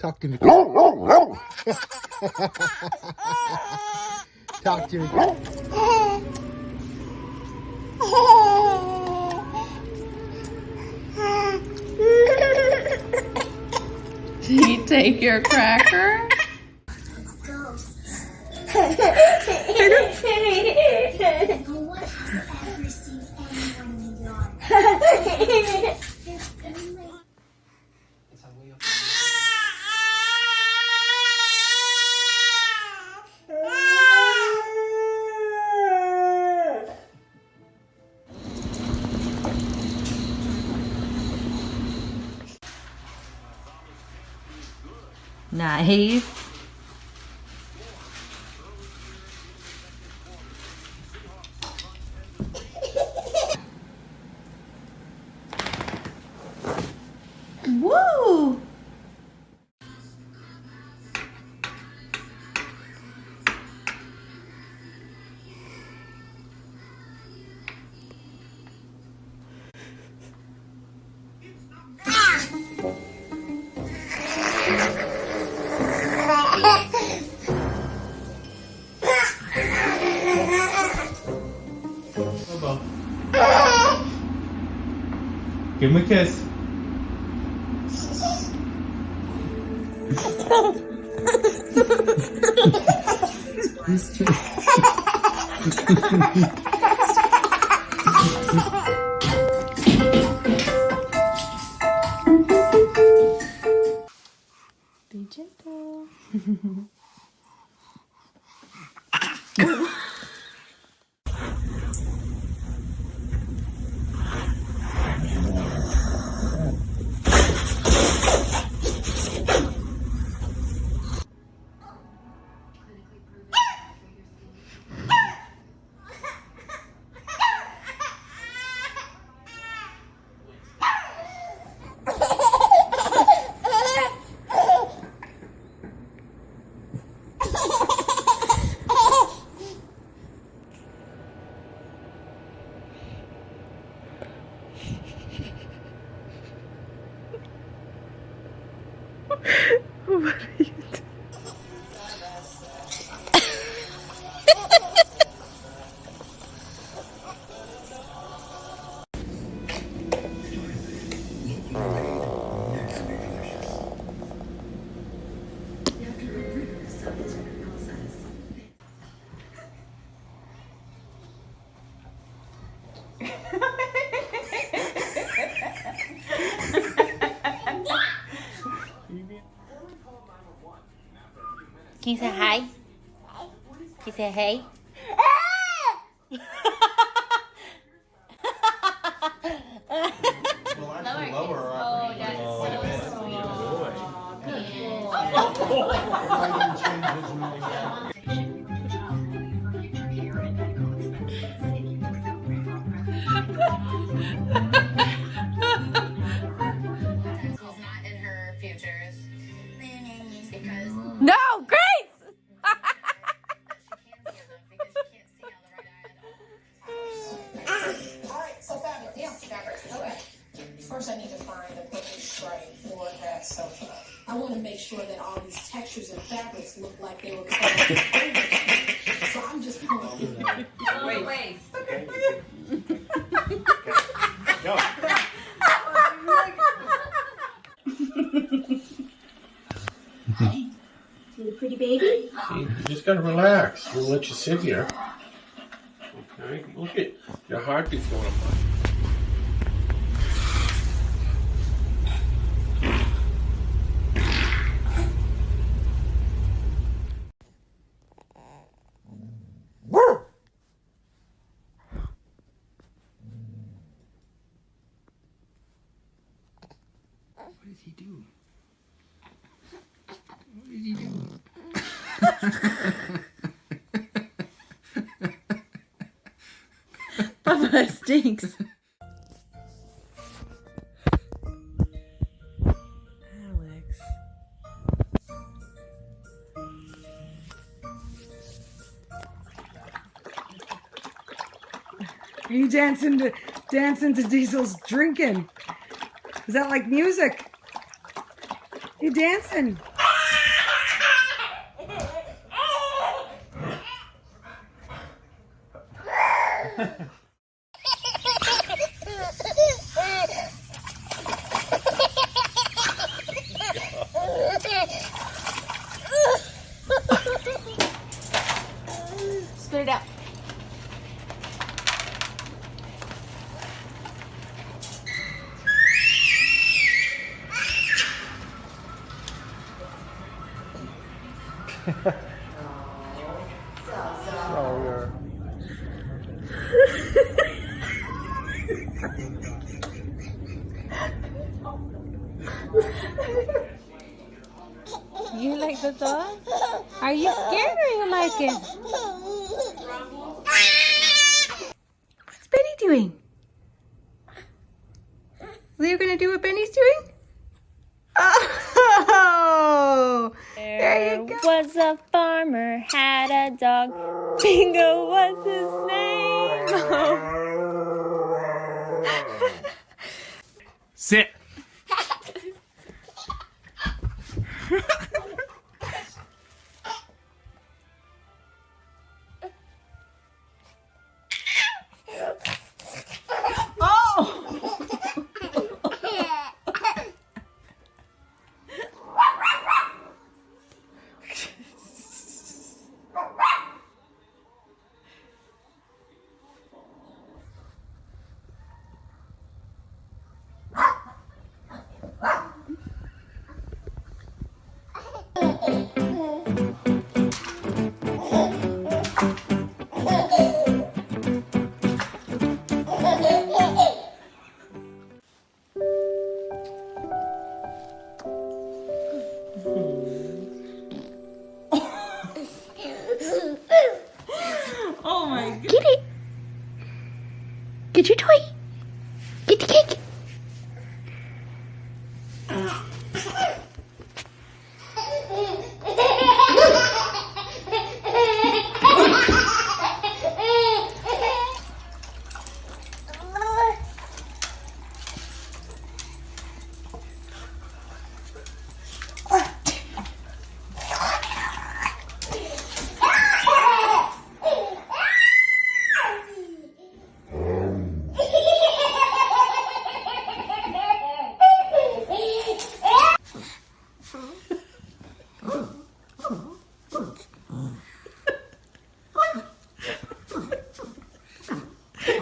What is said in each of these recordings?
Talk to me. Talk to me. Did he take your cracker? Nice. Give him a kiss. Can you say hey? We'll actually lower our quite a bit. She's for that sofa. I want to make sure that all these textures and fabrics look like they were cut over. So I'm just pulling. Oh, wait, wait. Little pretty baby. See, you just gotta relax. We'll let you sit here. Okay, look at your heartbeat's going up. What did he do? What did he do? Papa, stinks. Alex. Are you dancing to dancing to Diesel's drinking. Is that like music? You dancing? Spit it out. Oh, yeah. You like the dog? Are you scared or you like it? What's Benny doing? Are you gonna do what Benny's doing? Oh, there you go. Was a farmer, had a dog. Bingo was his name. Sit. Get your toy. Get the cake.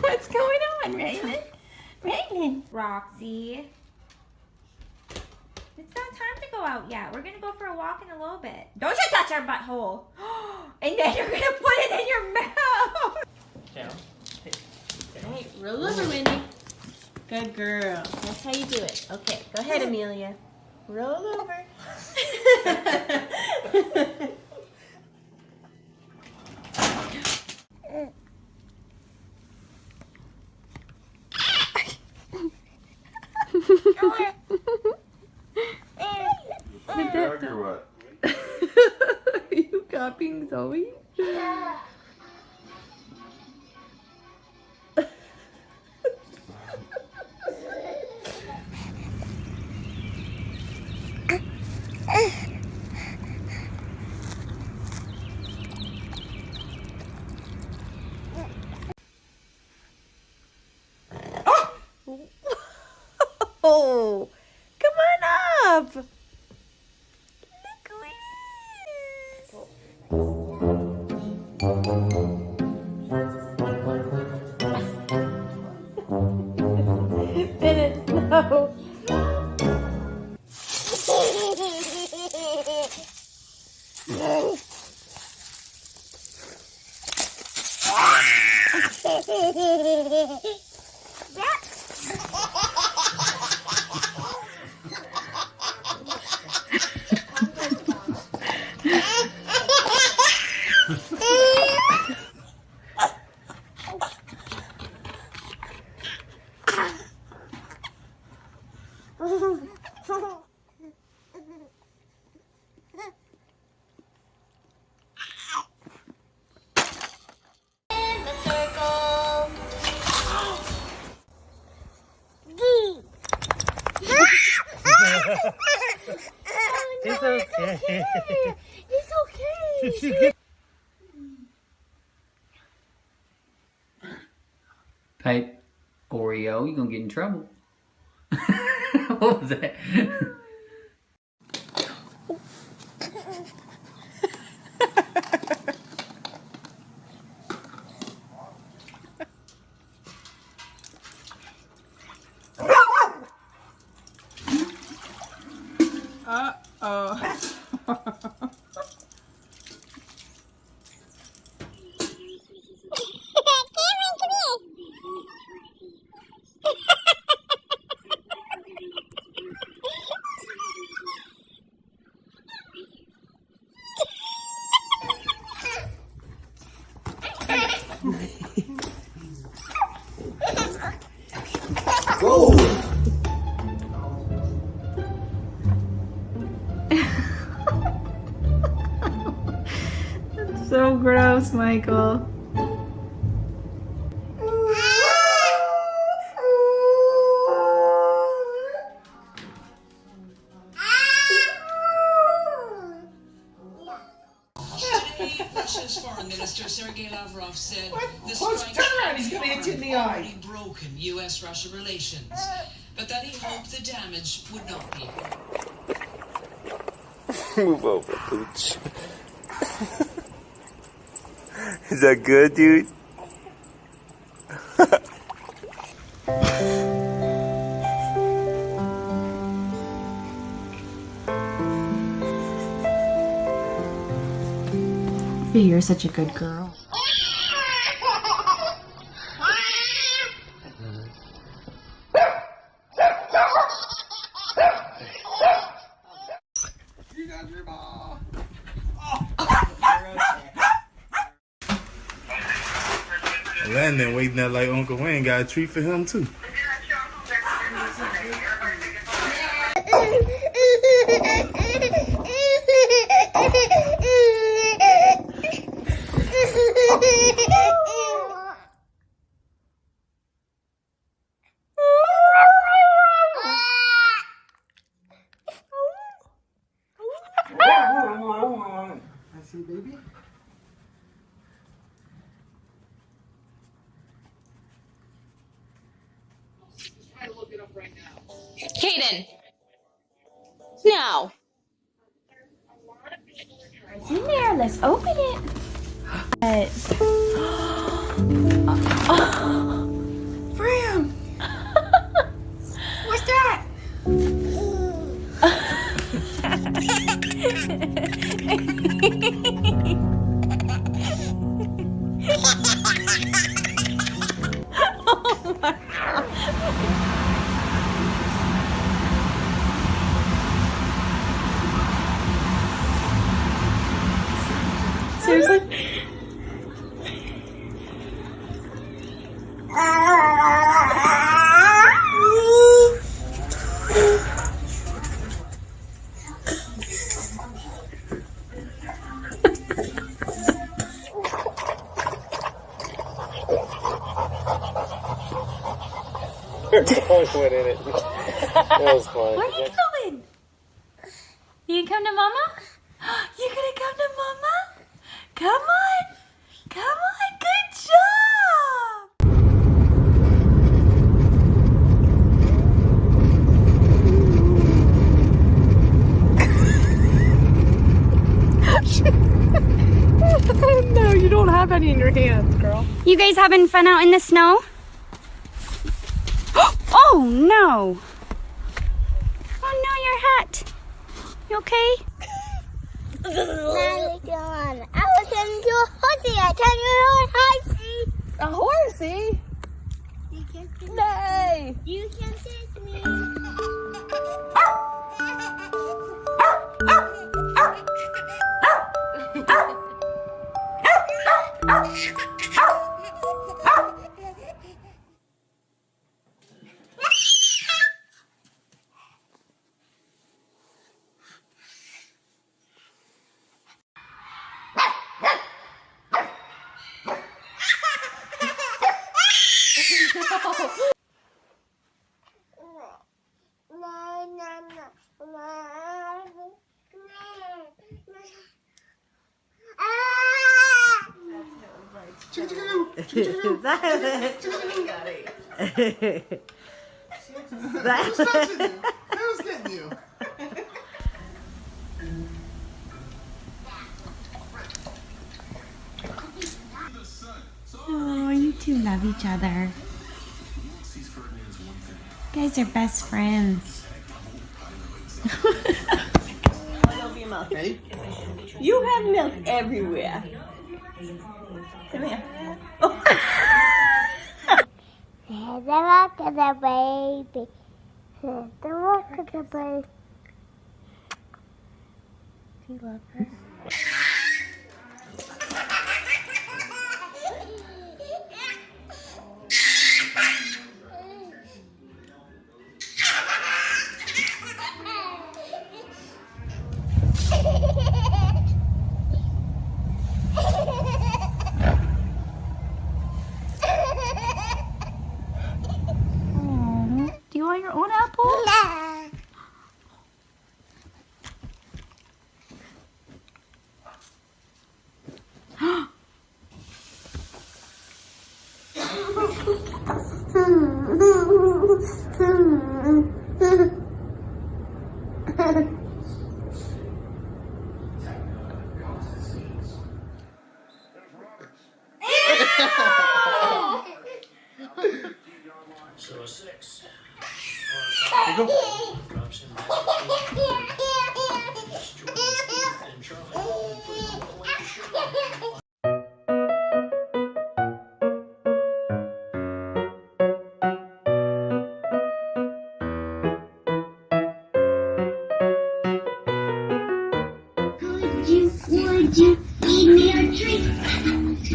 What's going on, Raymond? Raymond. Roxy. It's not time to go out yet. We're gonna go for a walk in a little bit. Don't you touch our butthole. And then you're gonna put it in your mouth. Hey, roll over, Wendy. Good girl. That's how you do it. Okay, go ahead, Amelia. Roll over. or what? Are you copying Zoe? Oh, Pipe Oreo, you're gonna get in trouble. what was that? Gross, Michael. Russia's foreign minister Sergei Lavrov said the strike turn around, he's gonna hit you in the eye. already broken U.S.-Russia relations, but that he hoped the damage would not be. Move over, Pooch. Is that good, dude? You're such a good girl. You got your ball. Landon waiting there like Uncle Wayne got a treat for him too. I see, baby. Kaden. Now. It's in there. Let's open it. Went in it. That was fun. Where are you going? You gonna come to mama? You gonna come to mama? Come on. Come on. Good job. no, you don't have any in your hands, girl. You guys having fun out in the snow? Oh no! Oh no, your hat! You okay? I was into a horsey. I turned into a horsey. A horsey? You can Nay! touching you? Who's getting you? Oh, you two love each other. You guys are best friends. Hey, You have milk everywhere. Come here. Oh. The rock of the baby. The rock of the baby. Do you love her?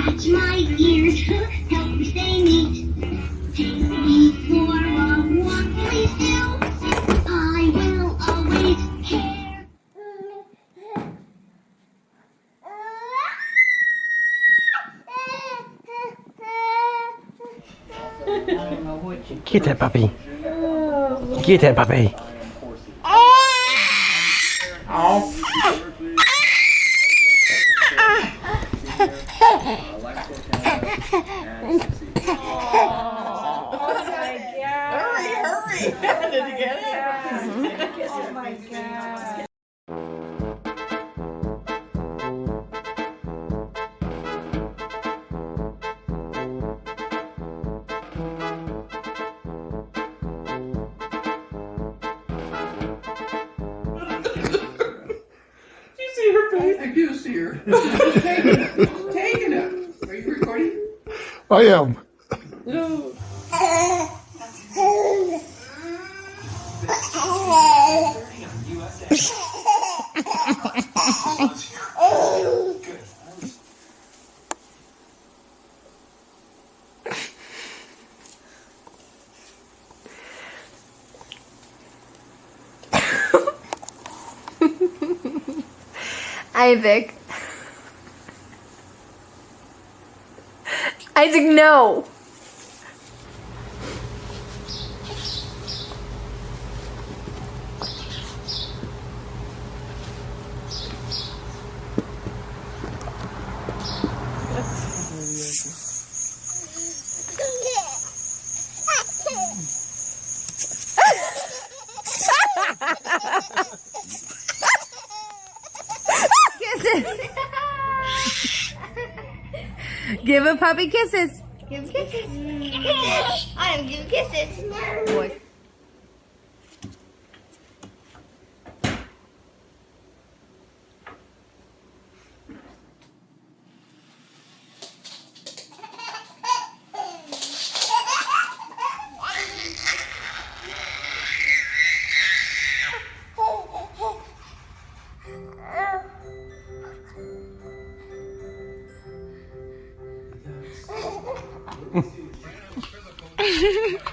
Scratch my ears, help me stay neat. Take me for a walk, please do. I will always care. Get that puppy. Get that puppy. Hurry. Did you get it? Oh my god. you see her face? I do see her. taking it. Taking it. Are you recording? I am. No. Isaac. Isaac, no. Give a puppy kisses. Give kisses. I am giving kisses. Boys. Mm.